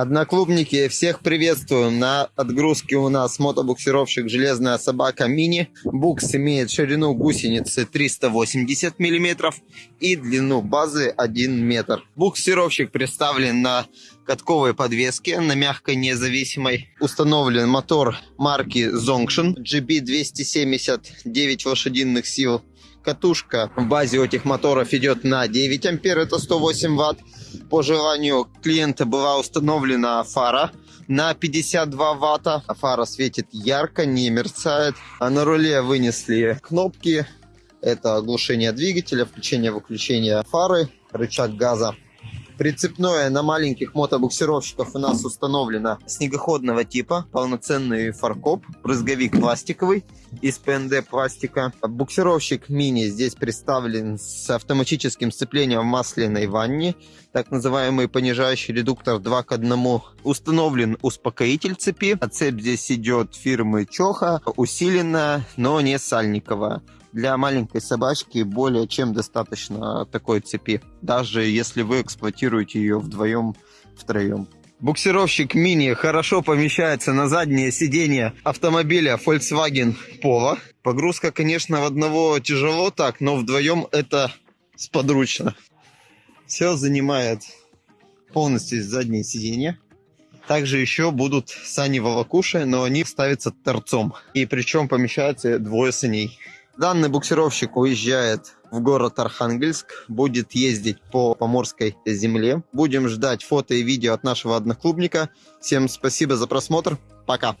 Одноклубники, всех приветствуем. На отгрузке у нас мотобуксировщик «Железная собака мини». Букс имеет ширину гусеницы 380 мм и длину базы 1 метр. Буксировщик представлен на катковой подвеске, на мягкой независимой. Установлен мотор марки Zongshin GB270 9 лошадиных сил. Катушка в базе этих моторов идет на 9 ампер, это 108 ватт. По желанию клиента была установлена фара на 52 ватта. Фара светит ярко, не мерцает. А на руле вынесли кнопки. Это оглушение двигателя, включение-выключение фары, рычаг газа. Прицепное на маленьких мотобуксировщиков у нас установлено снегоходного типа, полноценный фаркоп, брызговик пластиковый из ПНД пластика. Буксировщик мини здесь представлен с автоматическим сцеплением в масляной ванне, так называемый понижающий редуктор 2 к 1. Установлен успокоитель цепи, а цепь здесь идет фирмы Чоха, усиленная, но не сальниковая для маленькой собачки более чем достаточно такой цепи, даже если вы эксплуатируете ее вдвоем, втроем. Буксировщик мини хорошо помещается на заднее сиденье автомобиля Volkswagen Polo. Погрузка, конечно, в одного тяжело так, но вдвоем это сподручно. Все занимает полностью заднее сиденье. Также еще будут сани волокуши, но они ставятся торцом. И причем помещаются двое саней. Данный буксировщик уезжает в город Архангельск, будет ездить по поморской земле. Будем ждать фото и видео от нашего одноклубника. Всем спасибо за просмотр. Пока.